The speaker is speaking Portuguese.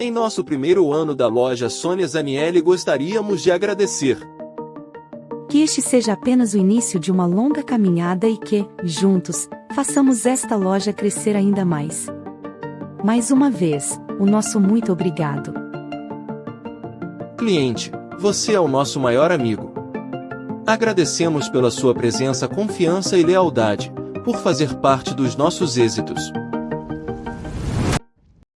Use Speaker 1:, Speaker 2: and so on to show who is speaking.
Speaker 1: Em nosso primeiro ano da loja Sônia Zanielli gostaríamos de agradecer.
Speaker 2: Que este seja apenas o início de uma longa caminhada e que, juntos, façamos esta loja crescer ainda mais. Mais uma vez, o nosso muito obrigado.
Speaker 1: Cliente, você é o nosso maior amigo. Agradecemos pela sua presença, confiança e lealdade, por fazer parte dos nossos êxitos.